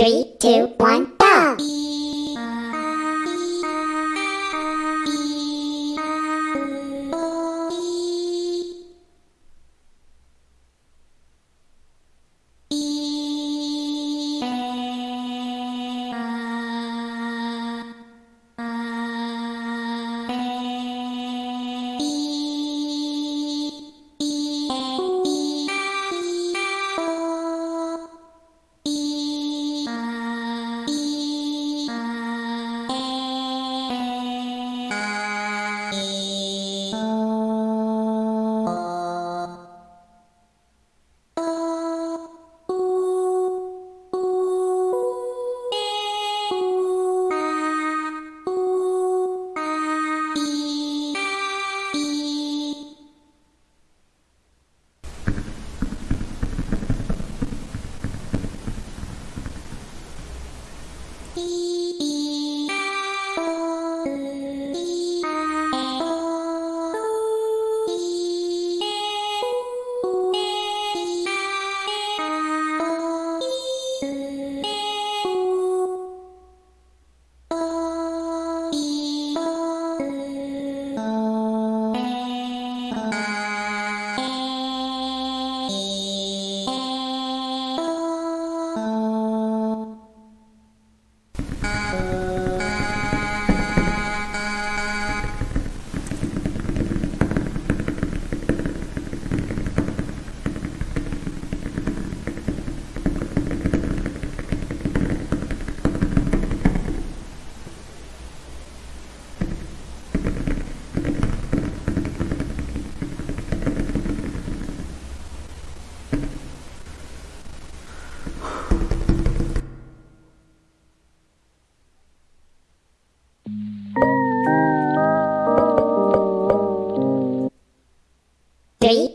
Three, two, one, Beep.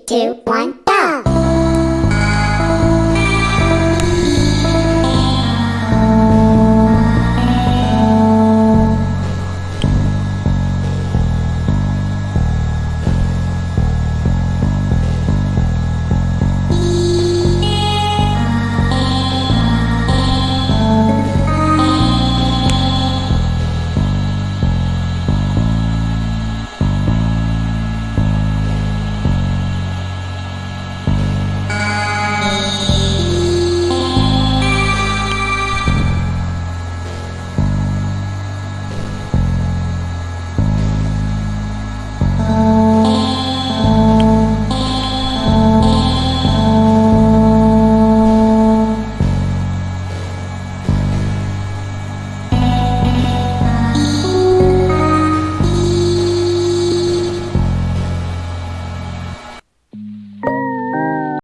two, one.